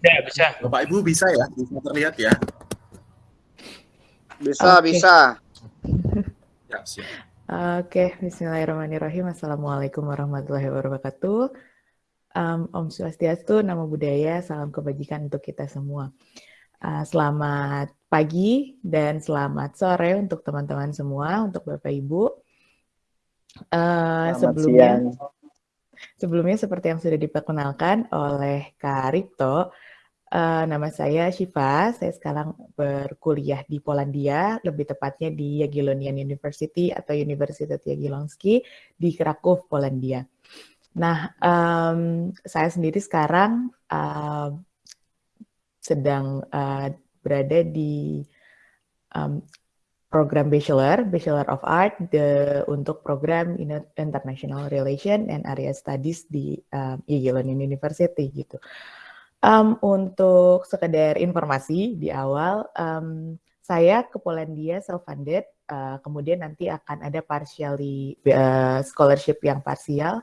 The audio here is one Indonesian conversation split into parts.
Ya, bisa. Bapak Ibu bisa ya? Bisa terlihat ya? Bisa, okay. bisa. Ya, siap. Oke, okay. Bismillahirrahmanirrahim. Assalamualaikum warahmatullahi wabarakatuh. Um, Om Swastiastu, nama budaya, salam kebajikan untuk kita semua. Uh, selamat pagi dan selamat sore untuk teman-teman semua, untuk Bapak Ibu. Uh, sebelumnya, siang. sebelumnya seperti yang sudah diperkenalkan oleh Kak Ripto, Uh, nama saya Shiva, saya sekarang berkuliah di Polandia, lebih tepatnya di Jagiellonian University atau Universitas Jagiellonski di Krakow, Polandia. Nah, um, saya sendiri sekarang uh, sedang uh, berada di um, program Bachelor, Bachelor of Art the, untuk program International Relation and Area Studies di um, Jagiellonian University gitu. Um, untuk sekedar informasi di awal, um, saya ke Polandia self-funded, uh, kemudian nanti akan ada partially uh, scholarship yang parsial.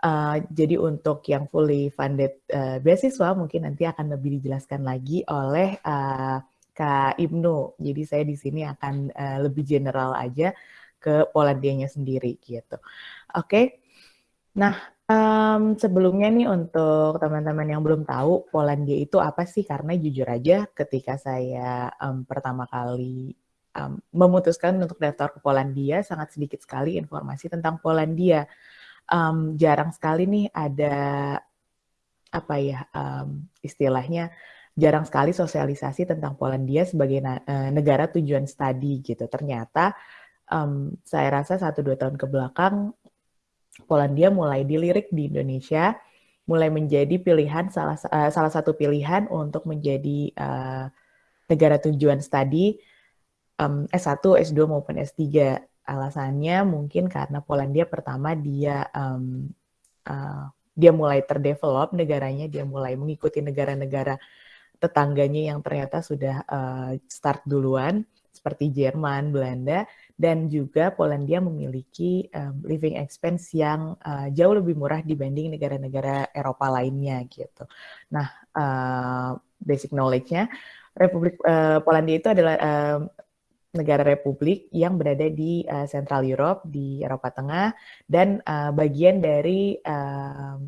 Uh, jadi untuk yang fully funded uh, beasiswa mungkin nanti akan lebih dijelaskan lagi oleh uh, Kak Ibnu. Jadi saya di sini akan uh, lebih general aja ke Polandianya sendiri gitu. Oke. Okay? Nah, Um, sebelumnya nih untuk teman-teman yang belum tahu Polandia itu apa sih? Karena jujur aja ketika saya um, pertama kali um, memutuskan untuk daftar ke Polandia sangat sedikit sekali informasi tentang Polandia. Um, jarang sekali nih ada apa ya um, istilahnya jarang sekali sosialisasi tentang Polandia sebagai uh, negara tujuan studi gitu. Ternyata um, saya rasa satu dua tahun ke belakang Polandia mulai dilirik di Indonesia, mulai menjadi pilihan salah uh, salah satu pilihan untuk menjadi uh, negara tujuan studi um, S1, S2 maupun S3. Alasannya mungkin karena Polandia pertama dia um, uh, dia mulai terdevelop negaranya, dia mulai mengikuti negara-negara tetangganya yang ternyata sudah uh, start duluan seperti Jerman, Belanda, dan juga Polandia memiliki um, living expense yang uh, jauh lebih murah dibanding negara-negara Eropa lainnya gitu. Nah, uh, basic knowledge-nya, Republik uh, Polandia itu adalah uh, negara republik yang berada di uh, Central Europe di Eropa Tengah dan uh, bagian dari uh,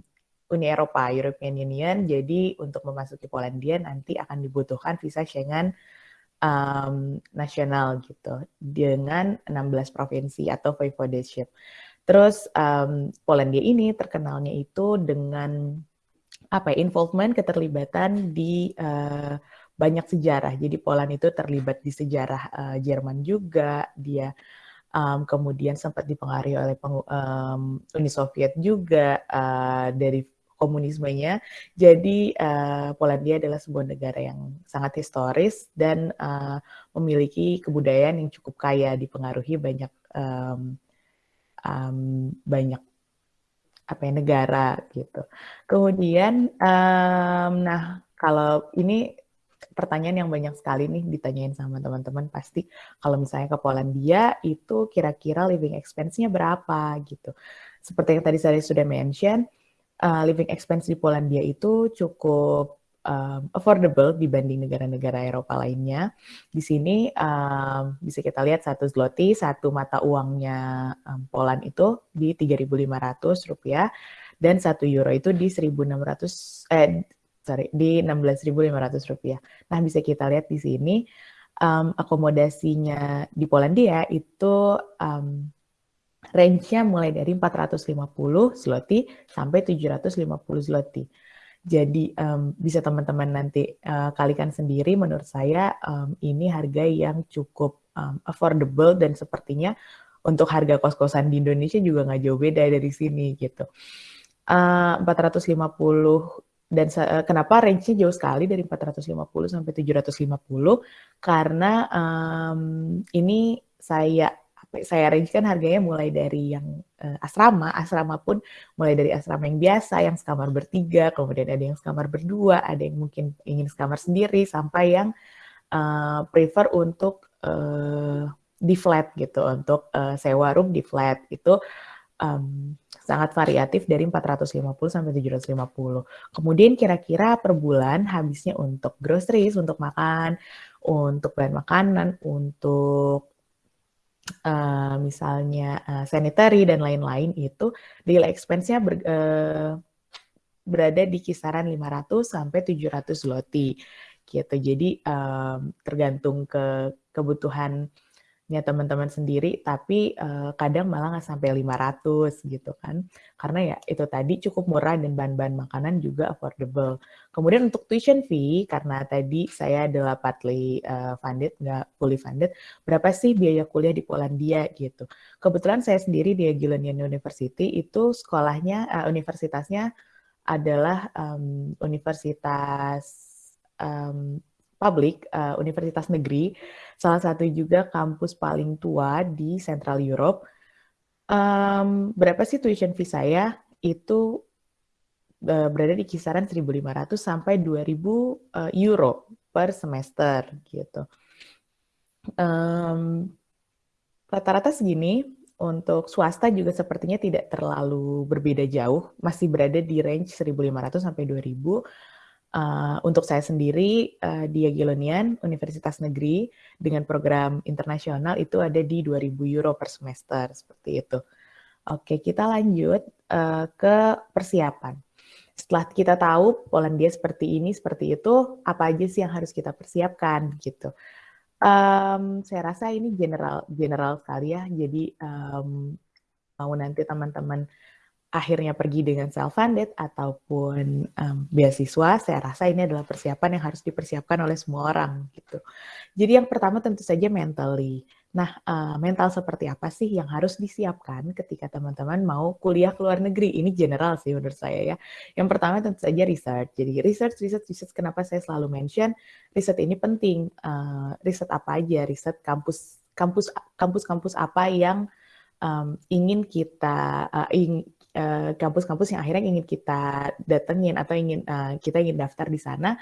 Uni Eropa, European Union. Jadi untuk memasuki Polandia nanti akan dibutuhkan visa Schengen um, nasional gitu dengan 16 provinsi atau voivodeship. Terus um, Polandia ini terkenalnya itu dengan apa ya, involvement keterlibatan di uh, banyak sejarah. Jadi Poland itu terlibat di sejarah uh, Jerman juga, dia um, kemudian sempat dipengaruhi oleh um, Uni Soviet juga uh, dari komunismenya. Jadi uh, Polandia adalah sebuah negara yang sangat historis dan uh, memiliki kebudayaan yang cukup kaya, dipengaruhi banyak um, um, banyak apa ya negara gitu. Kemudian, um, nah kalau ini pertanyaan yang banyak sekali nih ditanyain sama teman-teman pasti kalau misalnya ke Polandia itu kira-kira living expense-nya berapa gitu. Seperti yang tadi saya sudah mention, uh, living expense di Polandia itu cukup um, affordable dibanding negara-negara Eropa lainnya. Di sini um, bisa kita lihat satu zloty, satu mata uangnya um, Poland itu di 3.500 rupiah dan satu euro itu di 1.600 eh sorry di 16.500 rupiah. Nah bisa kita lihat di sini um, akomodasinya di Polandia itu um, range-nya mulai dari 450 zloty sampai 750 zloty. Jadi um, bisa teman-teman nanti uh, kalikan sendiri. Menurut saya um, ini harga yang cukup um, affordable dan sepertinya untuk harga kos-kosan di Indonesia juga nggak jauh beda dari sini gitu. Uh, 450 dan uh, kenapa range-nya jauh sekali dari 450 sampai 750 karena um, ini saya saya range kan harganya mulai dari yang uh, asrama, asrama pun mulai dari asrama yang biasa, yang sekamar bertiga, kemudian ada yang sekamar berdua, ada yang mungkin ingin sekamar sendiri, sampai yang uh, prefer untuk uh, di flat gitu, untuk uh, sewa room di flat itu um, sangat variatif dari 450 sampai 750. Kemudian kira-kira per bulan habisnya untuk groceries, untuk makan, untuk bahan makanan, untuk uh, misalnya uh, sanitary dan lain-lain itu daily expense-nya ber, uh, berada di kisaran 500 sampai 700 zloty gitu. Jadi um, tergantung ke kebutuhan teman-teman sendiri, tapi uh, kadang malah nggak sampai 500 gitu kan. Karena ya itu tadi cukup murah dan bahan-bahan makanan juga affordable. Kemudian untuk tuition fee, karena tadi saya adalah partly uh, funded, nggak fully funded, berapa sih biaya kuliah di Polandia gitu. Kebetulan saya sendiri di Agilonian University itu sekolahnya, uh, universitasnya adalah um, universitas um, publik, uh, universitas negeri, salah satu juga kampus paling tua di Central Europe. Um, berapa sih tuition fee saya? Itu uh, berada di kisaran 1.500 sampai 2.000 uh, euro per semester gitu. Um, rata-rata segini. Untuk swasta juga sepertinya tidak terlalu berbeda jauh, masih berada di range 1.500 sampai 2.000 Uh, untuk saya sendiri uh, di Agilonian Universitas Negeri dengan program internasional itu ada di 2000 euro per semester seperti itu. Oke, kita lanjut uh, ke persiapan. Setelah kita tahu Polandia seperti ini, seperti itu, apa aja sih yang harus kita persiapkan gitu. Um, saya rasa ini general general sekali ya. Jadi um, mau nanti teman-teman akhirnya pergi dengan self-funded ataupun um, beasiswa, saya rasa ini adalah persiapan yang harus dipersiapkan oleh semua orang gitu. Jadi yang pertama tentu saja mentally. Nah, uh, mental seperti apa sih yang harus disiapkan ketika teman-teman mau kuliah ke luar negeri? Ini general sih menurut saya ya. Yang pertama tentu saja research. Jadi research, research, research. Kenapa saya selalu mention riset ini penting? Uh, riset apa aja? Riset kampus, kampus, kampus-kampus apa yang um, ingin kita uh, ing, kampus-kampus uh, yang akhirnya ingin kita datengin atau ingin uh, kita ingin daftar di sana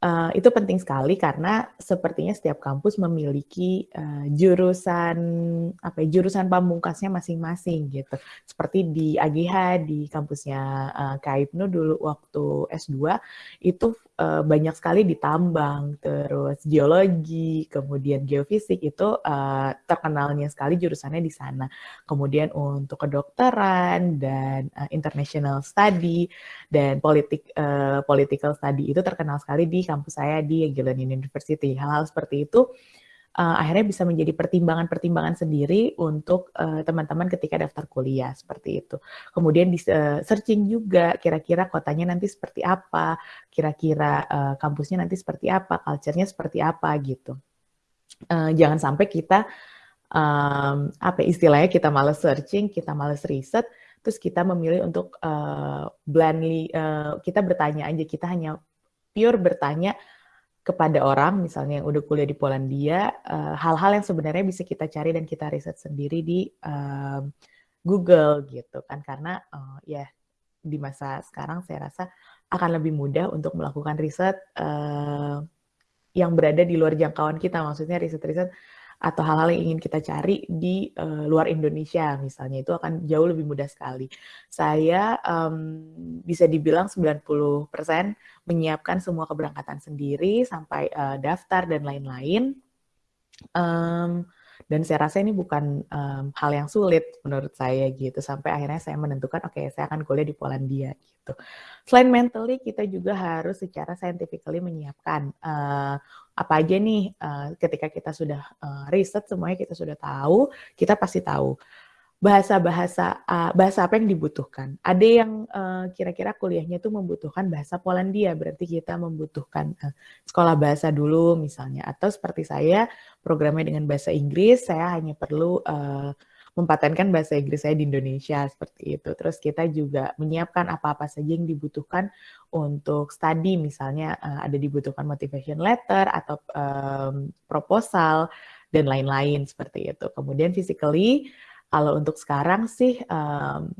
Uh, itu penting sekali karena sepertinya setiap kampus memiliki uh, jurusan apa ya, jurusan pamungkasnya masing-masing gitu. Seperti di AGH di kampusnya uh, Kaipnu dulu waktu S2 itu uh, banyak sekali ditambang, terus geologi, kemudian geofisik itu uh, terkenalnya sekali jurusannya di sana. Kemudian untuk kedokteran dan uh, international study dan politik uh, political study itu terkenal sekali di kampus saya di Agilonian University. Hal-hal seperti itu uh, akhirnya bisa menjadi pertimbangan-pertimbangan sendiri untuk uh, teman-teman uh, ketika daftar kuliah seperti itu. Kemudian di uh, searching juga kira-kira kotanya nanti seperti apa, kira-kira uh, kampusnya nanti seperti apa, culture-nya seperti apa gitu. Uh, jangan sampai kita um, apa istilahnya kita males searching, kita males riset, terus kita memilih untuk uh, blindly uh, kita bertanya aja, kita hanya pure bertanya kepada orang, misalnya yang udah kuliah di Polandia, eh, hal-hal uh, yang sebenarnya bisa kita cari dan kita riset sendiri di uh, Google gitu kan, karena uh, ya di masa sekarang saya rasa akan lebih mudah untuk melakukan riset uh, yang berada di luar jangkauan kita, maksudnya riset-riset atau hal-hal yang ingin kita cari di uh, luar Indonesia misalnya itu akan jauh lebih mudah sekali. Saya um, bisa dibilang 90% menyiapkan semua keberangkatan sendiri sampai uh, daftar dan lain-lain. Um, dan saya rasa ini bukan um, hal yang sulit menurut saya gitu sampai akhirnya saya menentukan oke okay, saya akan kuliah di Polandia gitu. Selain mentally kita juga harus secara scientifically menyiapkan uh, apa aja nih uh, ketika kita sudah uh, riset semuanya kita sudah tahu, kita pasti tahu bahasa-bahasa uh, bahasa apa yang dibutuhkan. Ada yang kira-kira uh, kuliahnya itu membutuhkan bahasa Polandia, berarti kita membutuhkan uh, sekolah bahasa dulu misalnya. Atau seperti saya programnya dengan bahasa Inggris, saya hanya perlu uh, mempatenkan bahasa Inggris saya di Indonesia seperti itu. Terus kita juga menyiapkan apa-apa saja yang dibutuhkan untuk study, misalnya uh, ada dibutuhkan motivation letter atau um, proposal dan lain-lain seperti itu. Kemudian physically, kalau untuk sekarang sih um,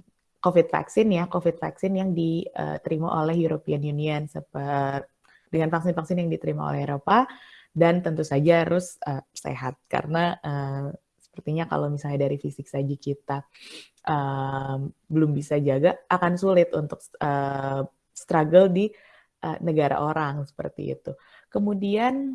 COVID vaksin ya, COVID vaksin yang diterima oleh European Union seperti dengan vaksin-vaksin yang diterima oleh Eropa dan tentu saja harus uh, sehat karena uh, Sepertinya kalau misalnya dari fisik saja kita um, belum bisa jaga, akan sulit untuk uh, struggle di uh, negara orang seperti itu. Kemudian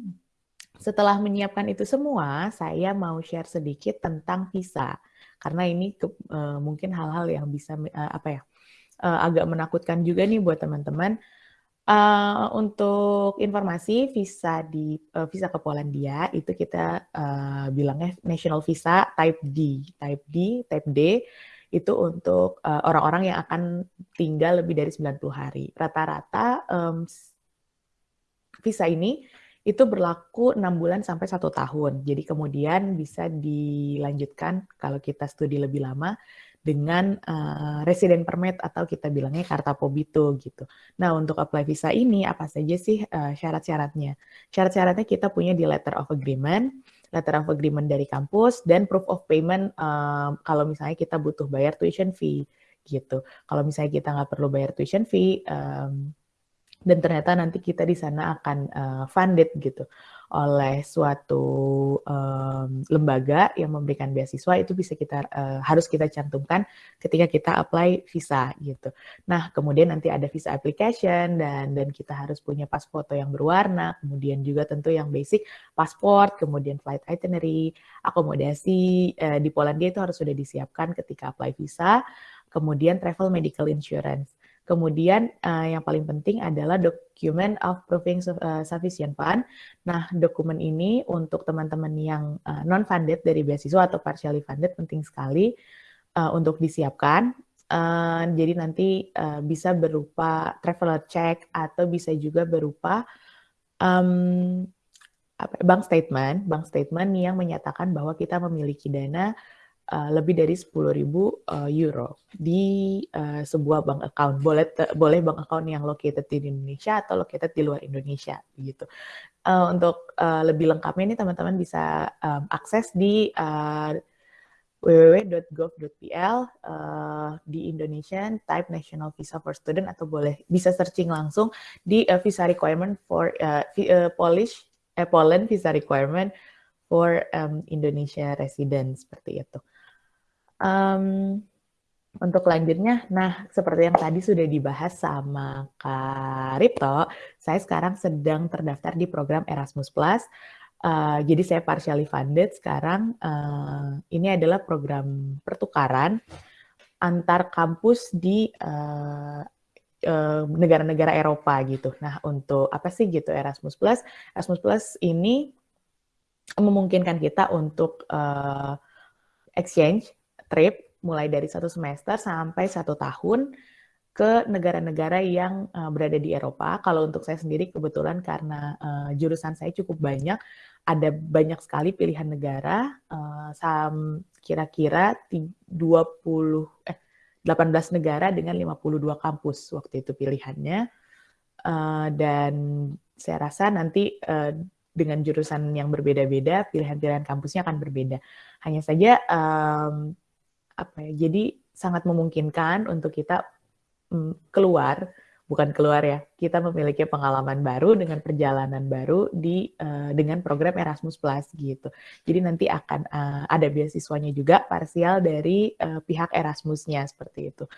setelah menyiapkan itu semua, saya mau share sedikit tentang visa karena ini ke, uh, mungkin hal-hal yang bisa uh, apa ya uh, agak menakutkan juga nih buat teman-teman Uh, untuk informasi visa di uh, visa ke Polandia itu kita uh, bilangnya national visa type D, type D, type D itu untuk orang-orang uh, yang akan tinggal lebih dari 90 hari. Rata-rata um, visa ini itu berlaku enam bulan sampai satu tahun. Jadi kemudian bisa dilanjutkan kalau kita studi lebih lama dengan uh, resident permit atau kita bilangnya karta pobito gitu. Nah untuk apply visa ini apa saja sih uh, syarat-syaratnya? Syarat-syaratnya kita punya di letter of agreement, letter of agreement dari kampus dan proof of payment uh, kalau misalnya kita butuh bayar tuition fee gitu. Kalau misalnya kita nggak perlu bayar tuition fee um, dan ternyata nanti kita di sana akan uh, funded gitu oleh suatu um, lembaga yang memberikan beasiswa itu bisa kita uh, harus kita cantumkan ketika kita apply visa gitu. Nah kemudian nanti ada visa application dan dan kita harus punya pas foto yang berwarna, kemudian juga tentu yang basic pasport, kemudian flight itinerary, akomodasi uh, di Polandia itu harus sudah disiapkan ketika apply visa, kemudian travel medical insurance. Kemudian uh, yang paling penting adalah dokumen of proving uh, sufficient fund. Nah, dokumen ini untuk teman-teman yang uh, non-funded dari beasiswa atau partially funded penting sekali uh, untuk disiapkan. Uh, jadi nanti uh, bisa berupa traveler check atau bisa juga berupa um, bank statement, bank statement yang menyatakan bahwa kita memiliki dana uh, lebih dari 10.000 uh, euro di uh, sebuah bank account. Boleh boleh bank account yang located di Indonesia atau located di luar Indonesia gitu. Uh, untuk uh, lebih lengkapnya ini teman-teman bisa um, akses di uh, www.gov.pl uh, di Indonesian Type National Visa for Student atau boleh bisa searching langsung di uh, visa requirement for uh, uh, Polish uh, Poland visa requirement for um, Indonesia resident seperti itu. Um, untuk lanjutnya, nah seperti yang tadi sudah dibahas sama Kak Ripto, saya sekarang sedang terdaftar di program Erasmus+. Uh, jadi saya partially funded sekarang. Uh, ini adalah program pertukaran antar kampus di uh, negara-negara Eropa gitu. Nah, untuk apa sih gitu Erasmus Plus? Erasmus Plus ini memungkinkan kita untuk uh, exchange trip mulai dari satu semester sampai satu tahun ke negara-negara yang uh, berada di Eropa. Kalau untuk saya sendiri kebetulan karena uh, jurusan saya cukup banyak, ada banyak sekali pilihan negara, uh, kira-kira 20 eh 18 negara dengan 52 kampus waktu itu pilihannya. Uh, dan saya rasa nanti uh, dengan jurusan yang berbeda-beda, pilihan-pilihan kampusnya akan berbeda. Hanya saja um, apa ya jadi sangat memungkinkan untuk kita mm, keluar bukan keluar ya kita memiliki pengalaman baru dengan perjalanan baru di uh, dengan program Erasmus Plus gitu jadi nanti akan uh, ada beasiswanya juga parsial dari uh, pihak Erasmusnya seperti itu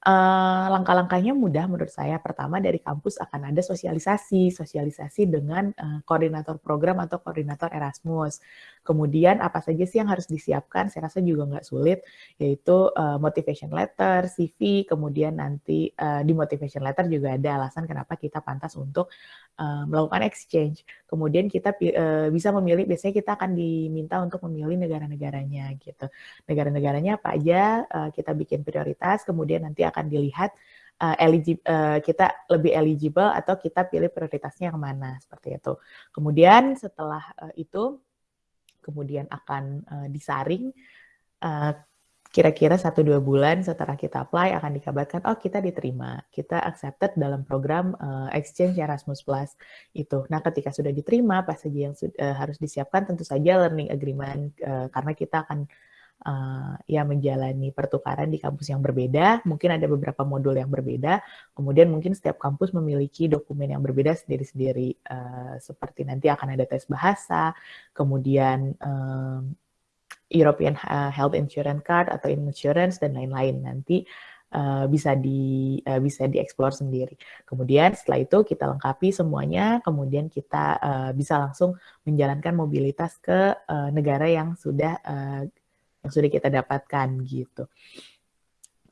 Uh, langkah-langkahnya mudah menurut saya. Pertama dari kampus akan ada sosialisasi, sosialisasi dengan uh, koordinator program atau koordinator Erasmus. Kemudian apa saja sih yang harus disiapkan? Saya rasa juga nggak sulit, yaitu uh, motivation letter, CV, kemudian nanti uh, di motivation letter juga ada alasan kenapa kita pantas untuk uh, melakukan exchange. Kemudian kita uh, bisa memilih, biasanya kita akan diminta untuk memilih negara-negaranya gitu. Negara-negaranya apa aja uh, kita bikin prioritas, kemudian nanti akan dilihat uh, uh, kita lebih eligible atau kita pilih prioritasnya yang mana seperti itu. Kemudian setelah uh, itu kemudian akan uh, disaring kira-kira satu dua bulan setelah kita apply akan dikabarkan oh kita diterima kita accepted dalam program uh, exchange Erasmus Plus itu nah ketika sudah diterima apa saja yang uh, harus disiapkan tentu saja learning agreement uh, karena kita akan uh, ya menjalani pertukaran di kampus yang berbeda. Mungkin ada beberapa modul yang berbeda. Kemudian mungkin setiap kampus memiliki dokumen yang berbeda sendiri-sendiri. Uh, seperti nanti akan ada tes bahasa, kemudian um, European uh, Health Insurance Card atau insurance dan lain-lain nanti uh, bisa di uh, bisa dieksplor sendiri. Kemudian setelah itu kita lengkapi semuanya, kemudian kita uh, bisa langsung menjalankan mobilitas ke uh, negara yang sudah uh, yang sudah kita dapatkan gitu.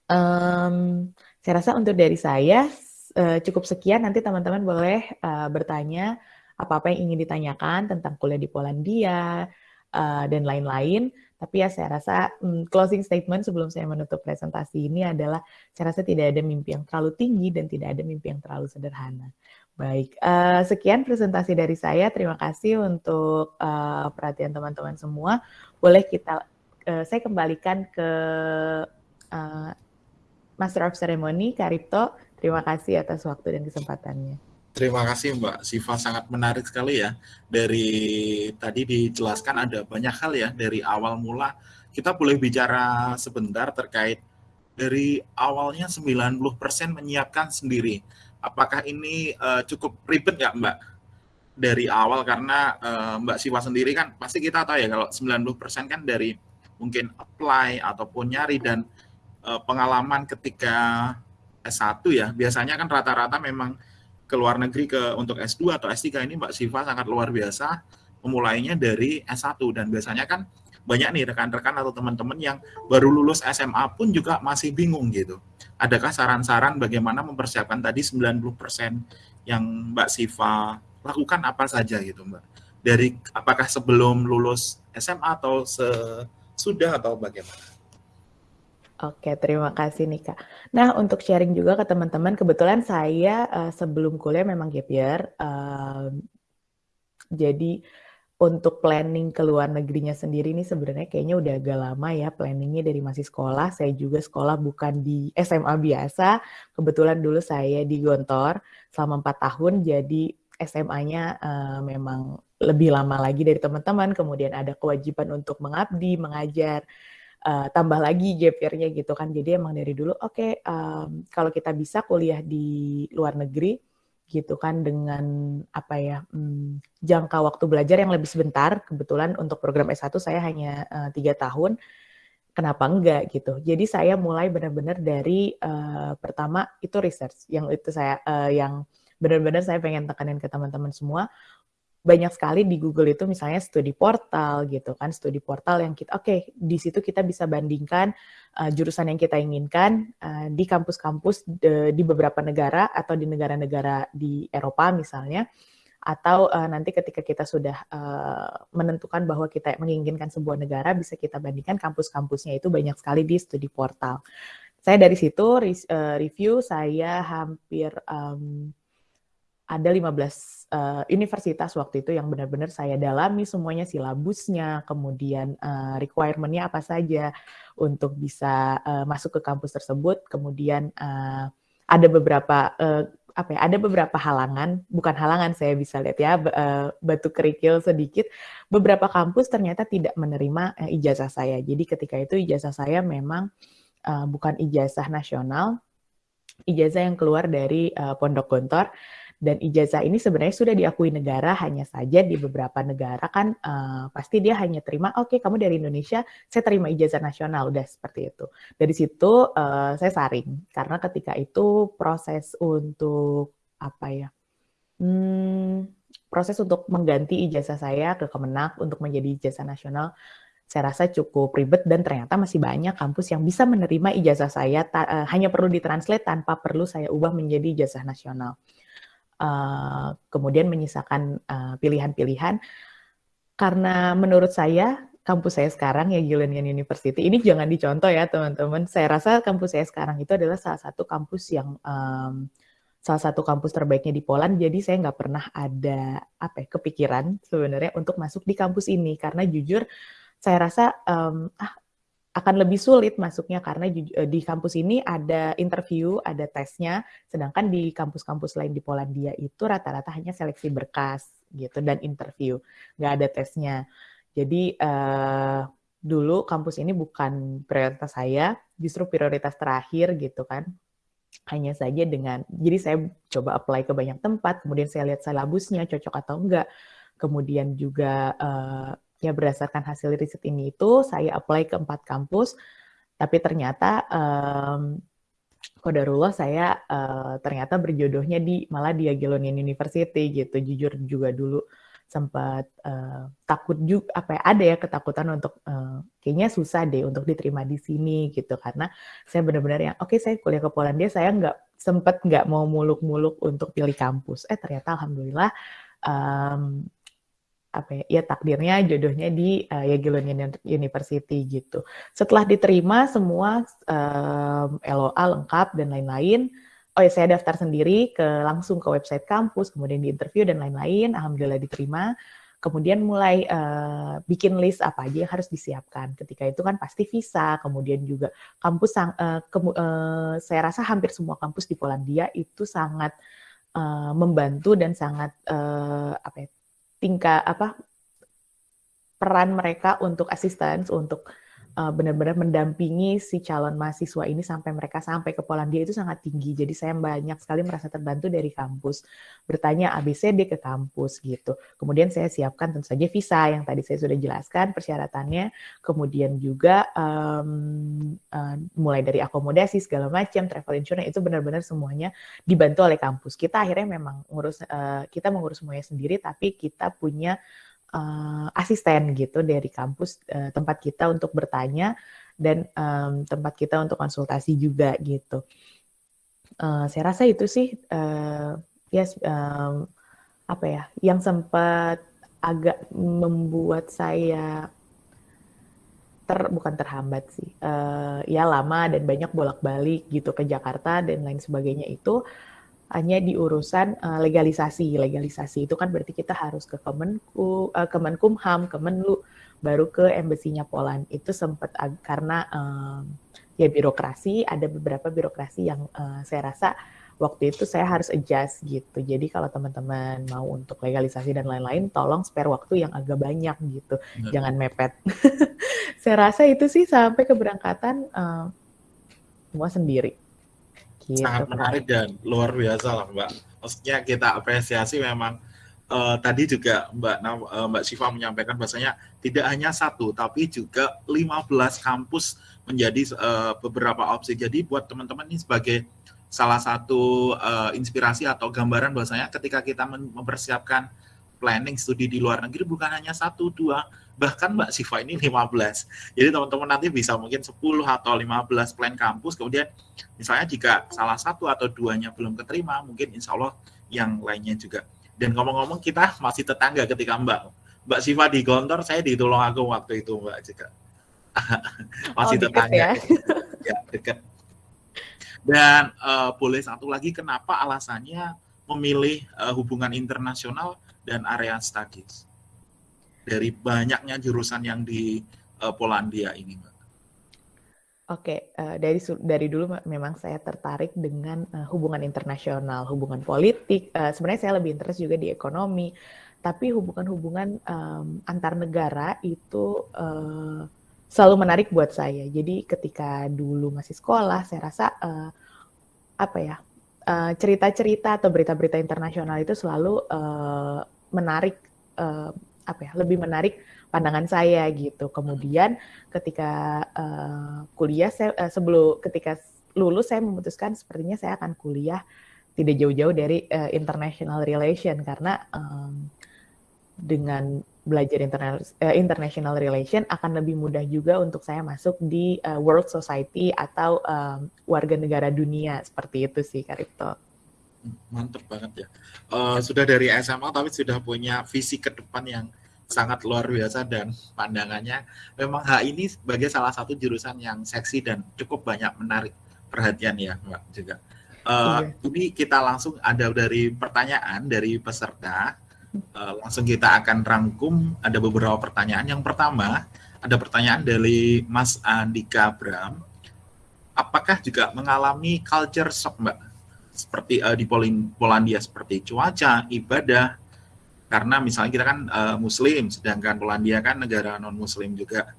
Um, saya rasa untuk dari saya uh, cukup sekian. Nanti teman-teman boleh uh, bertanya apa-apa yang ingin ditanyakan tentang kuliah di Polandia uh, dan lain-lain. Tapi ya saya rasa um, closing statement sebelum saya menutup presentasi ini adalah saya rasa tidak ada mimpi yang terlalu tinggi dan tidak ada mimpi yang terlalu sederhana. Baik, uh, sekian presentasi dari saya. Terima kasih untuk uh, perhatian teman-teman semua. Boleh kita, uh, saya kembalikan ke uh, Master of Ceremony, Karipto. Terima kasih atas waktu dan kesempatannya. Terima kasih Mbak Siva, sangat menarik sekali ya. Dari tadi dijelaskan ada banyak hal ya, dari awal mula. Kita boleh bicara sebentar terkait dari awalnya 90% menyiapkan sendiri. Apakah ini uh, cukup ribet ya Mbak? Dari awal karena uh, Mbak Siva sendiri kan pasti kita tahu ya kalau 90% kan dari mungkin apply ataupun nyari dan uh, pengalaman ketika S1 ya. Biasanya kan rata-rata memang ke luar negeri ke untuk S2 atau S3 ini Mbak Siva sangat luar biasa memulainya dari S1 dan biasanya kan banyak nih rekan-rekan atau teman-teman yang baru lulus SMA pun juga masih bingung gitu. Adakah saran-saran bagaimana mempersiapkan tadi 90% yang Mbak Siva lakukan apa saja gitu Mbak? Dari apakah sebelum lulus SMA atau sesudah atau bagaimana? Oke, terima kasih nih Kak. Nah, untuk sharing juga ke teman-teman, kebetulan saya uh, sebelum kuliah memang gap year. Uh, jadi untuk planning ke luar negerinya sendiri ini sebenarnya kayaknya udah agak lama ya planningnya dari masih sekolah. Saya juga sekolah bukan di SMA biasa. Kebetulan dulu saya di Gontor selama empat tahun, jadi SMA-nya uh, eh, memang lebih lama lagi dari teman-teman. Kemudian ada kewajiban untuk mengabdi, mengajar uh, tambah lagi gap year-nya gitu kan. Jadi emang dari dulu oke okay, um, kalau kita bisa kuliah di luar negeri gitu kan dengan apa ya um, jangka waktu belajar yang lebih sebentar. Kebetulan untuk program S1 saya hanya eh, tiga uh, tahun. Kenapa enggak gitu? Jadi saya mulai benar-benar dari uh, pertama itu research yang itu saya uh, yang benar-benar saya pengen tekanin ke teman-teman semua banyak sekali di Google itu misalnya studi portal gitu kan, studi portal yang kita oke okay, di situ kita bisa bandingkan uh, jurusan yang kita inginkan uh, di kampus-kampus di beberapa negara atau di negara-negara di Eropa misalnya atau uh, nanti ketika kita sudah uh, menentukan bahwa kita menginginkan sebuah negara bisa kita bandingkan kampus-kampusnya itu banyak sekali di studi portal. Saya dari situ review saya hampir um, ada 15 uh, universitas waktu itu yang benar-benar saya dalami semuanya silabusnya, kemudian uh, requirement-nya apa saja untuk bisa uh, masuk ke kampus tersebut, kemudian uh, ada beberapa uh, apa ya, ada beberapa halangan, bukan halangan saya bisa lihat ya, batu kerikil sedikit. Beberapa kampus ternyata tidak menerima ijazah saya. Jadi ketika itu ijazah saya memang bukan ijazah nasional, ijazah yang keluar dari Pondok Gontor dan ijazah ini sebenarnya sudah diakui negara, hanya saja di beberapa negara kan uh, pasti dia hanya terima, oke okay, kamu dari Indonesia, saya terima ijazah nasional, udah seperti itu. Dari situ uh, saya saring, karena ketika itu proses untuk apa ya, hmm, proses untuk mengganti ijazah saya ke Kemenak untuk menjadi ijazah nasional saya rasa cukup ribet dan ternyata masih banyak kampus yang bisa menerima ijazah saya uh, hanya perlu ditranslate tanpa perlu saya ubah menjadi ijazah nasional. Uh, kemudian menyisakan eh, pilihan-pilihan karena menurut saya kampus saya sekarang ya Gilanian University ini jangan dicontoh ya teman-teman. Saya rasa kampus saya sekarang itu adalah salah satu kampus yang um, salah satu kampus terbaiknya di Poland. Jadi saya nggak pernah ada apa ya, kepikiran sebenarnya untuk masuk di kampus ini karena jujur saya rasa um, ah akan lebih sulit masuknya karena eh, di kampus ini ada interview, ada tesnya, sedangkan di kampus-kampus lain di Polandia itu rata-rata hanya seleksi berkas gitu dan interview, nggak ada tesnya. Jadi uh, dulu kampus ini bukan prioritas saya, justru prioritas terakhir gitu kan. Hanya saja dengan, jadi saya coba apply ke banyak tempat, kemudian saya lihat silabusnya cocok atau enggak, kemudian juga uh, ya berdasarkan hasil riset ini itu saya apply ke empat kampus, tapi ternyata um, Kodarullah saya uh, ternyata berjodohnya di malah di Jagiellonian University gitu. Jujur juga dulu sempat uh, takut juga apa ya ada ya ketakutan untuk uh, kayaknya susah deh untuk diterima di sini gitu karena saya benar-benar yang oke okay, saya kuliah ke Polandia saya nggak sempat nggak mau muluk-muluk untuk pilih kampus eh ternyata alhamdulillah um, apa ya, ya takdirnya jodohnya di uh, Jagiellonian University gitu. Setelah diterima semua um, LOA lengkap dan lain-lain, oh ya saya daftar sendiri ke langsung ke website kampus, kemudian di interview dan lain-lain, alhamdulillah diterima. Kemudian mulai uh, bikin list apa aja yang harus disiapkan. Ketika itu kan pasti visa, kemudian juga kampus uh, ke, uh, saya rasa hampir semua kampus di Polandia itu sangat uh, membantu dan sangat uh, apa ya, tingkat apa peran mereka untuk asisten untuk benar-benar mendampingi si calon mahasiswa ini sampai mereka sampai ke Polandia itu sangat tinggi. Jadi saya banyak sekali merasa terbantu dari kampus. Bertanya ABCD ke kampus gitu. Kemudian saya siapkan tentu saja visa yang tadi saya sudah jelaskan persyaratannya. Kemudian juga um, uh, mulai dari akomodasi segala macam, travel insurance itu benar-benar semuanya dibantu oleh kampus. Kita akhirnya memang ngurus uh, kita mengurus semuanya sendiri tapi kita punya uh, asisten gitu dari kampus uh, tempat kita untuk bertanya dan um, tempat kita untuk konsultasi juga gitu. Uh, saya rasa itu sih uh, yes, um, apa ya yang sempat agak membuat saya ter bukan terhambat sih uh, ya lama dan banyak bolak-balik gitu ke Jakarta dan lain sebagainya itu hanya di urusan uh, legalisasi. Legalisasi itu kan berarti kita harus ke Kemenku, uh, Kemenkumham, Kemenlu, baru ke embasinya Poland. Itu sempat karena um, ya birokrasi, ada beberapa birokrasi yang uh, saya rasa waktu itu saya harus adjust gitu. Jadi kalau teman-teman mau untuk legalisasi dan lain-lain, tolong spare waktu yang agak banyak gitu, hmm. jangan mepet. saya rasa itu sih sampai keberangkatan uh, semua sendiri. Gitu, sangat menarik dan luar biasa lah Mbak. Maksudnya kita apresiasi memang uh, tadi juga Mbak uh, Mbak Siva menyampaikan bahasanya tidak hanya satu tapi juga 15 kampus menjadi uh, beberapa opsi. Jadi buat teman-teman ini sebagai salah satu uh, inspirasi atau gambaran bahwasanya ketika kita mempersiapkan planning studi di luar negeri bukan hanya satu dua bahkan Mbak Siva ini 15. Jadi teman-teman nanti bisa mungkin 10 atau 15 plan kampus, kemudian misalnya jika salah satu atau duanya belum keterima, mungkin insya Allah yang lainnya juga. Dan ngomong-ngomong kita masih tetangga ketika Mbak Mbak Siva di Gontor, saya di Tulungagung waktu itu Mbak juga. masih oh, tetangga. Ya, ya dekat. Dan uh, boleh satu lagi kenapa alasannya memilih uh, hubungan internasional dan area studies? Dari banyaknya jurusan yang di uh, Polandia ini, Mbak? Oke, uh, dari dari dulu memang saya tertarik dengan uh, hubungan internasional, hubungan politik. Uh, sebenarnya saya lebih interest juga di ekonomi, tapi hubungan-hubungan um, antar negara itu uh, selalu menarik buat saya. Jadi ketika dulu masih sekolah, saya rasa uh, apa ya cerita-cerita uh, atau berita-berita internasional itu selalu uh, menarik uh, apa ya lebih menarik pandangan saya gitu. Kemudian ketika uh, kuliah saya uh, sebelum ketika lulus saya memutuskan sepertinya saya akan kuliah tidak jauh-jauh dari uh, international relation karena um, dengan belajar internal, uh, international relation akan lebih mudah juga untuk saya masuk di uh, world society atau um, warga negara dunia seperti itu sih Karito. Mantep banget ya. Uh, sudah dari SMA tapi sudah punya visi ke depan yang sangat luar biasa dan pandangannya memang H ini sebagai salah satu jurusan yang seksi dan cukup banyak menarik perhatian ya Mbak juga. Uh, iya. Ini kita langsung ada dari pertanyaan dari peserta. Uh, langsung kita akan rangkum ada beberapa pertanyaan. Yang pertama ada pertanyaan dari Mas Andika Bram. Apakah juga mengalami culture shock Mbak? Seperti uh, di Polandia seperti cuaca, ibadah, karena misalnya kita kan uh, muslim sedangkan Polandia kan negara non muslim juga.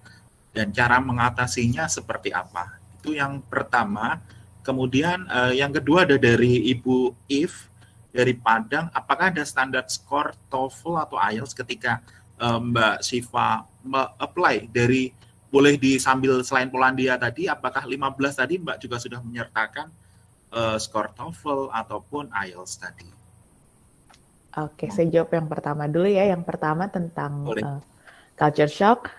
Dan cara mengatasinya seperti apa? Itu yang pertama. Kemudian uh, yang kedua ada dari Ibu If dari Padang. Apakah ada standar skor TOEFL atau IELTS ketika uh, Mbak Siva apply dari boleh di sambil selain Polandia tadi, apakah 15 tadi Mbak juga sudah menyertakan uh, skor TOEFL ataupun IELTS tadi? Oke, saya jawab yang pertama dulu ya. Yang pertama tentang uh, culture shock.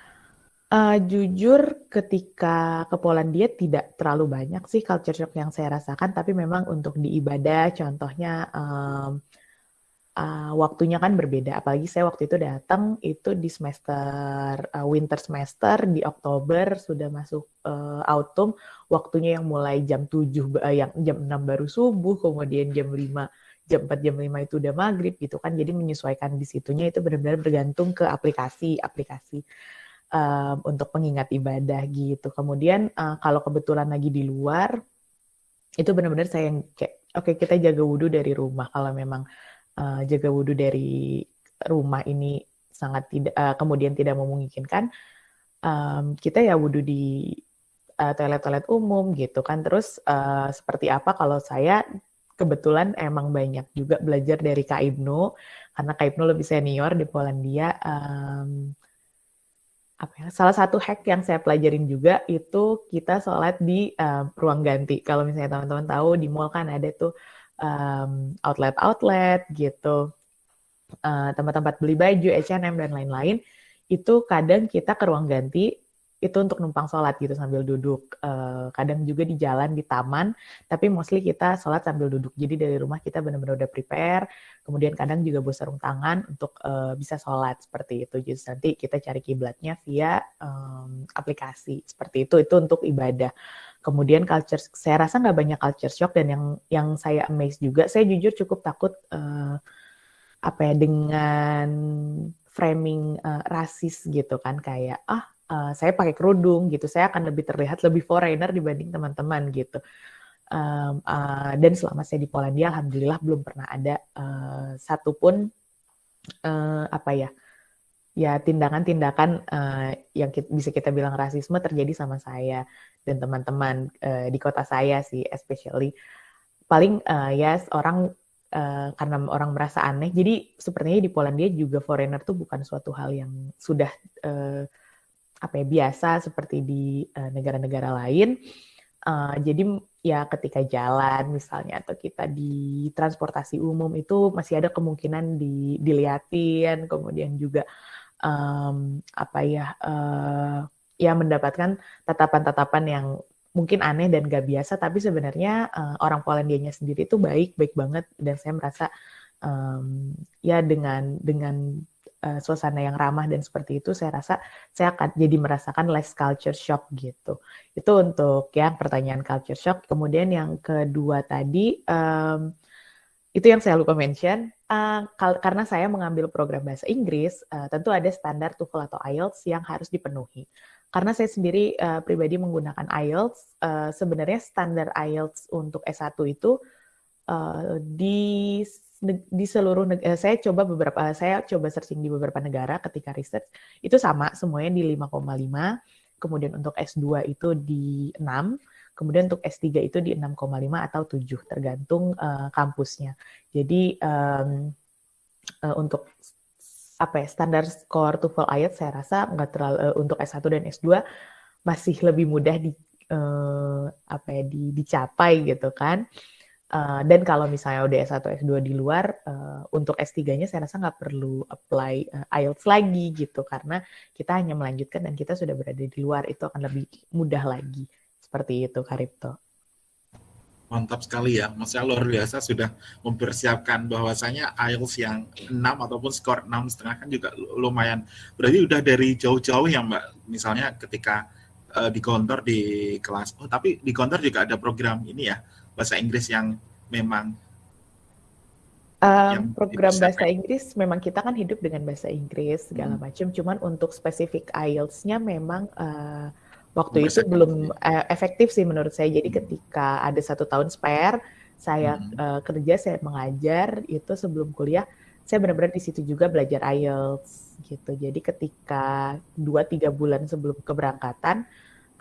Uh, jujur, ketika ke Polandia tidak terlalu banyak sih culture shock yang saya rasakan, tapi memang untuk di ibadah, contohnya um, uh, waktunya kan berbeda. Apalagi saya waktu itu datang itu di semester uh, winter semester di Oktober sudah masuk uh, autumn, waktunya yang mulai jam 7 uh, yang jam 6 baru subuh, kemudian jam 5 jam 4 jam 5 itu udah maghrib gitu kan. Jadi menyesuaikan di situnya itu benar-benar bergantung ke aplikasi-aplikasi um, untuk pengingat ibadah gitu. Kemudian uh, kalau kebetulan lagi di luar, itu benar-benar saya yang kayak, oke okay, kita jaga wudhu dari rumah. Kalau memang jaga wudhu dari rumah ini sangat tidak, uh, kemudian tidak memungkinkan, um, kita ya wudhu di toilet-toilet uh, umum gitu kan. Terus uh, seperti apa kalau saya kebetulan emang banyak juga belajar dari Kak Ibnu, karena Kak Ibnu lebih senior di Polandia. Um, apa ya, salah satu hack yang saya pelajarin juga itu kita sholat di um, ruang ganti. Kalau misalnya teman-teman tahu di mall kan ada tuh outlet-outlet um, gitu, uh, tempat-tempat beli baju, H&M dan lain-lain. Itu kadang kita ke ruang ganti itu untuk numpang sholat gitu sambil duduk. Uh, kadang juga di jalan, di taman, tapi mostly kita sholat sambil duduk. Jadi dari rumah kita benar-benar udah prepare, kemudian kadang juga bawa sarung tangan untuk uh, bisa sholat seperti itu. Jadi nanti kita cari kiblatnya via um, aplikasi seperti itu. Itu untuk ibadah. Kemudian culture, saya rasa nggak banyak culture shock dan yang yang saya amazed juga, saya jujur cukup takut uh, apa ya dengan framing uh, rasis gitu kan kayak ah uh, saya pakai kerudung gitu, saya akan lebih terlihat lebih foreigner dibanding teman-teman gitu. Um, uh, dan selama saya di Polandia, alhamdulillah belum pernah ada uh, satupun uh, apa ya, ya tindakan-tindakan uh, yang kita, bisa kita bilang rasisme terjadi sama saya dan teman-teman uh, di kota saya sih, especially paling uh, ya yes, orang uh, karena orang merasa aneh. Jadi sepertinya di Polandia juga foreigner tuh bukan suatu hal yang sudah uh, apa ya biasa seperti di uh, negara-negara lain. Uh, jadi ya ketika jalan misalnya atau kita di transportasi umum itu masih ada kemungkinan di, dilihatin, kemudian juga um, apa ya uh, ya mendapatkan tatapan-tatapan yang mungkin aneh dan gak biasa, tapi sebenarnya uh, orang Polandianya sendiri itu baik, baik banget dan saya merasa um, ya dengan dengan uh, suasana yang ramah dan seperti itu, saya rasa saya akan jadi merasakan less culture shock gitu. Itu untuk yang pertanyaan culture shock. Kemudian yang kedua tadi, um, itu yang saya lupa mention, uh, karena saya mengambil program bahasa Inggris, uh, tentu ada standar TOEFL atau IELTS yang harus dipenuhi. Karena saya sendiri uh, pribadi menggunakan IELTS, uh, sebenarnya standar IELTS untuk S1 itu uh, di di seluruh negara, saya coba beberapa, saya coba searching di beberapa negara ketika research, itu sama semuanya di 5,5, kemudian untuk S2 itu di 6, kemudian untuk S3 itu di 6,5 atau 7, tergantung uh, kampusnya. Jadi um, uh, untuk apa ya standar skor TOEFL IELTS saya rasa nggak terlalu uh, untuk S1 dan S2 masih lebih mudah di uh, apa ya di, dicapai gitu kan. Uh, dan kalau misalnya udah S1, S2 di luar, uh, untuk S3-nya saya rasa nggak perlu apply uh, IELTS lagi gitu, karena kita hanya melanjutkan dan kita sudah berada di luar, itu akan lebih mudah lagi. Seperti itu, Karipto. Mantap sekali ya, maksudnya luar biasa sudah mempersiapkan bahwasanya IELTS yang 6 ataupun skor 6 setengah kan juga lumayan. Berarti udah dari jauh-jauh ya Mbak, misalnya ketika uh, di kantor di kelas, oh tapi di kantor juga ada program ini ya, bahasa Inggris yang memang um, yang program bahasa Inggris memang kita kan hidup dengan bahasa Inggris segala hmm. macam cuman untuk spesifik IELTS-nya memang uh, waktu itu belum uh, efektif sih menurut saya jadi hmm. ketika ada satu tahun spare saya hmm. uh, kerja saya mengajar itu sebelum kuliah saya benar-benar di situ juga belajar IELTS gitu jadi ketika dua tiga bulan sebelum keberangkatan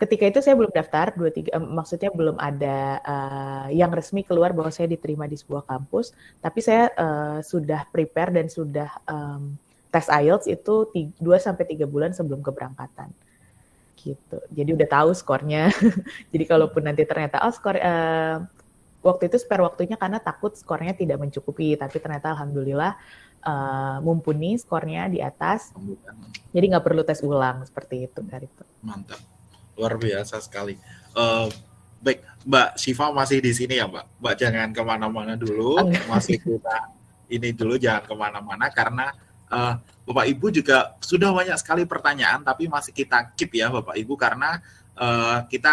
ketika itu saya belum daftar dua tiga eh, maksudnya belum ada uh, yang resmi keluar bahwa saya diterima di sebuah kampus tapi saya uh, sudah prepare dan sudah um, tes IELTS itu 2 sampai 3 bulan sebelum keberangkatan. Gitu. Jadi udah tahu skornya. Jadi kalaupun nanti ternyata oh skor uh, waktu itu spare waktunya karena takut skornya tidak mencukupi, tapi ternyata alhamdulillah uh, mumpuni skornya di atas. Jadi nggak perlu tes ulang seperti itu, Karito. Mantap, luar biasa sekali. Uh, baik, Mbak Siva masih di sini ya, Mbak. Mbak jangan ke mana-mana dulu, masih kita ini dulu jangan ke mana-mana karena uh, Bapak Ibu juga sudah banyak sekali pertanyaan tapi masih kita keep ya Bapak Ibu karena uh, kita